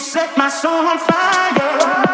set my soul on fire.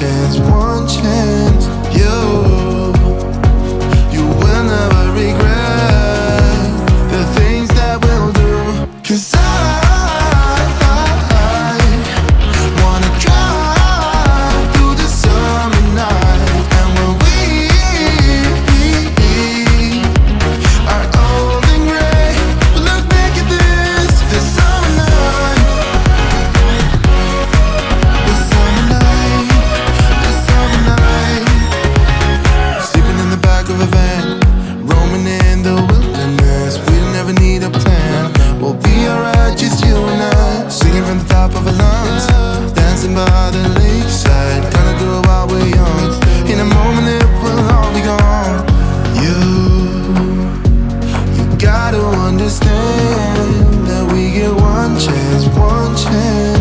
chance. One night, just you and I. Singing from the top of our lungs Dancing by the lakeside. Gonna do it while we're young. In a moment it will all be gone. You, you gotta understand That we get one chance, one chance.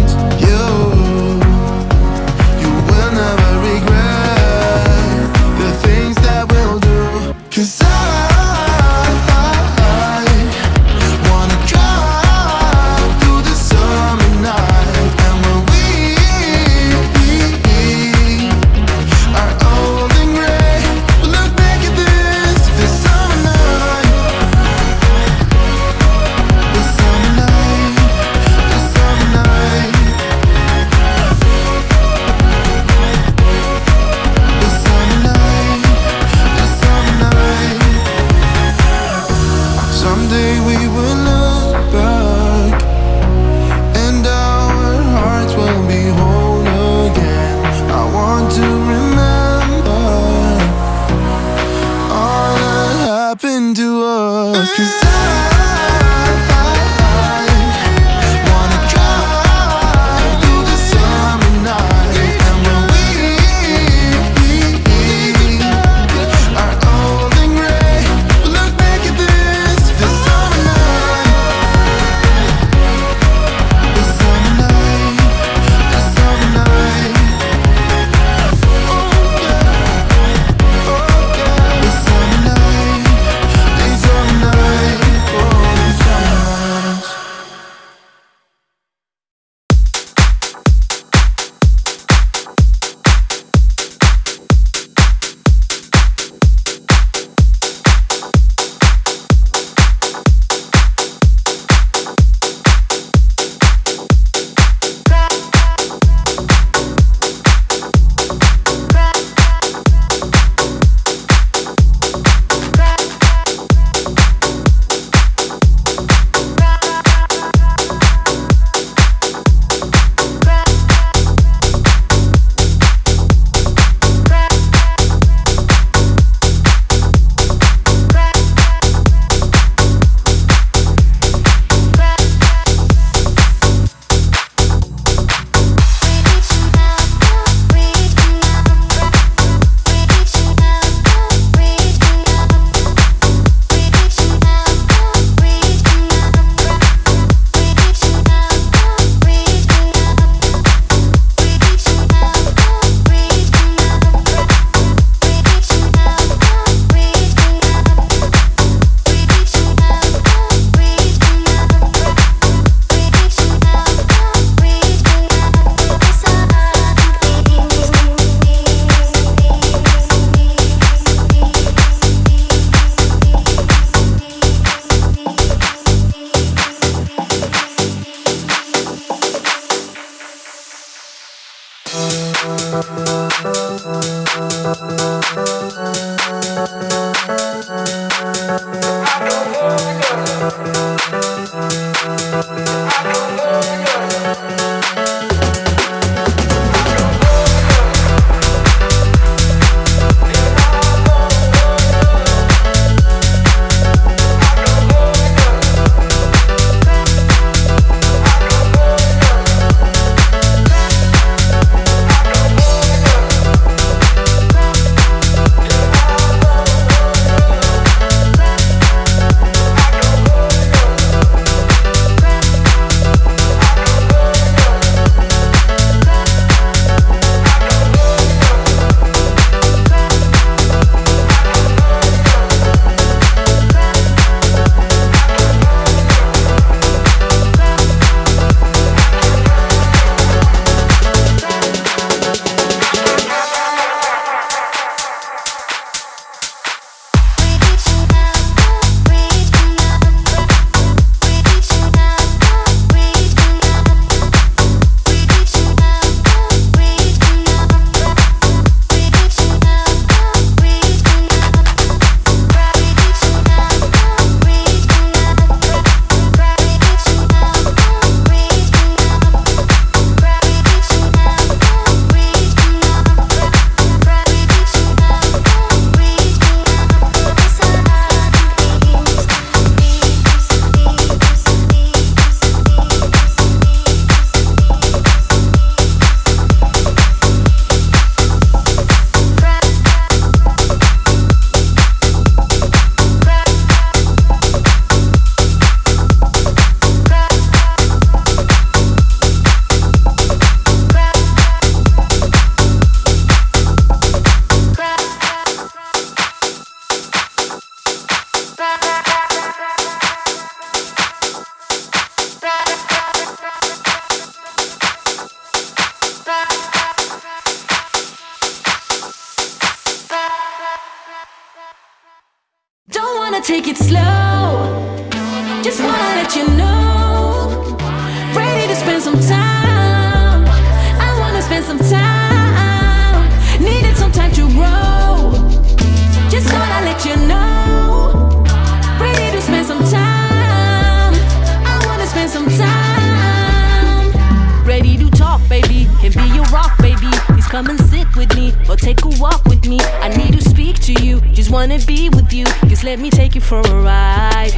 with me or take a walk with me. I need to speak to you, just wanna be with you. Just let me take you for a ride.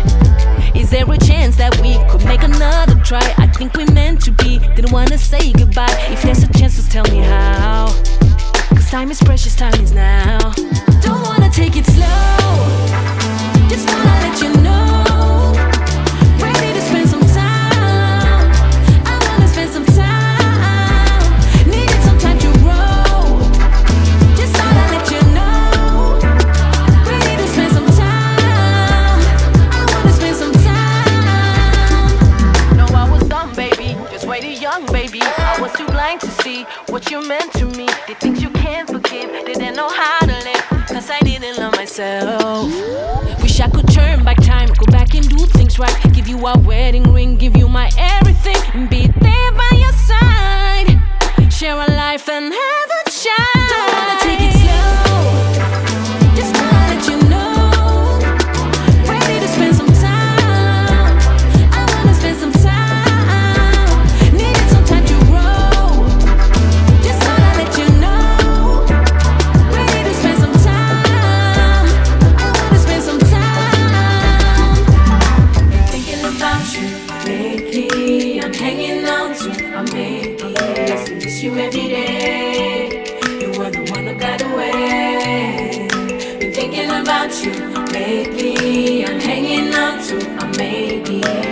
Is there a chance that we could make another try? I think we're meant to be, didn't wanna say goodbye. If there's a chance, just tell me how. Cause time is precious, time is now. Don't wanna take it slow, just wanna let you know. to see what you meant to me. They think you can't forgive, they didn't know how to live. Cause I didn't love myself. Wish I could turn back time, go back and do things right. Give you a wedding ring, give you my everything, and be there by your side. Share a life and have. you every day. You were the one who got away. Been thinking about you lately. I'm hanging on to a maybe.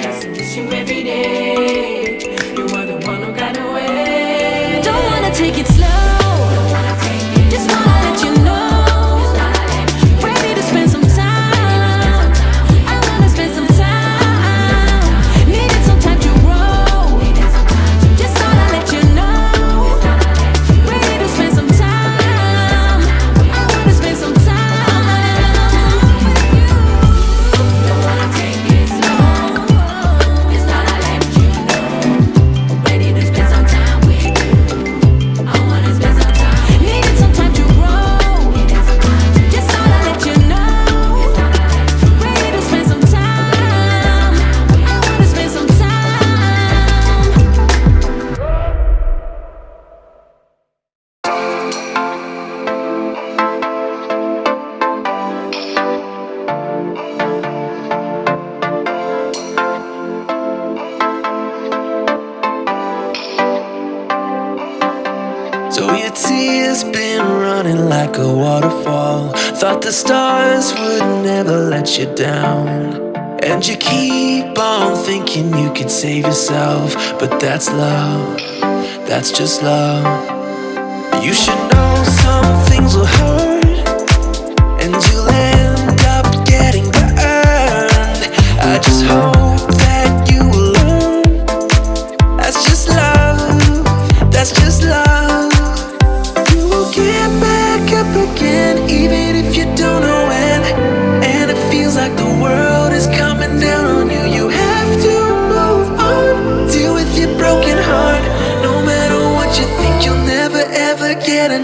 keep on thinking you could save yourself But that's love, that's just love. You should know some things will hurt.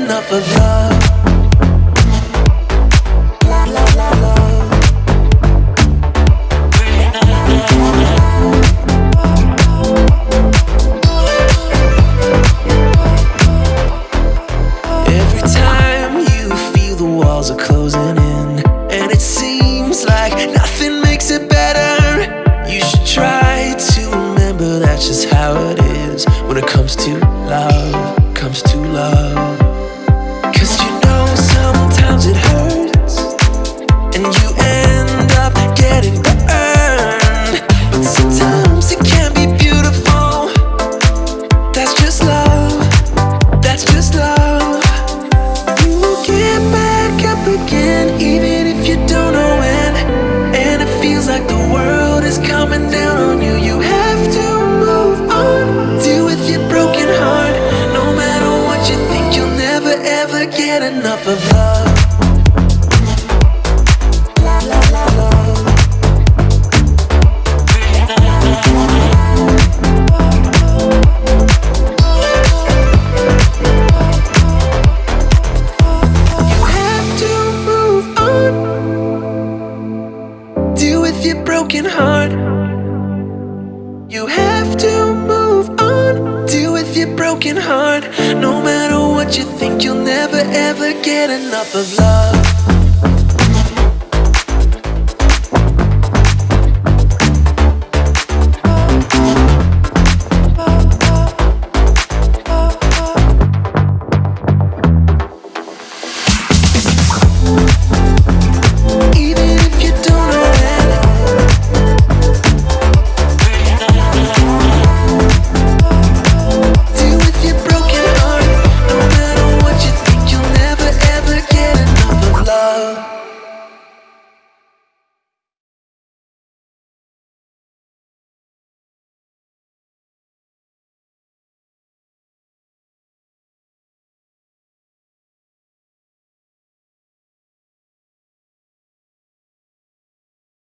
enough of love. is coming down on you. You have to move on. Deal with your broken heart. No matter what you think You'll never ever get enough of